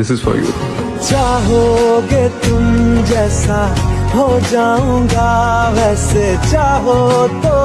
This is for you चाहोगे तुम जैसा हो जाऊँगा वैसे। चाहो तो